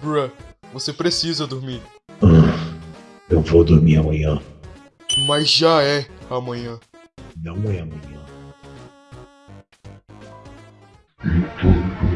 Bruh, você precisa dormir. Ah, eu vou dormir amanhã. Mas já é amanhã. Não é amanhã. Então,